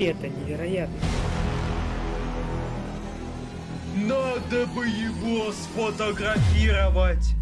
Это невероятно. Надо бы его сфотографировать.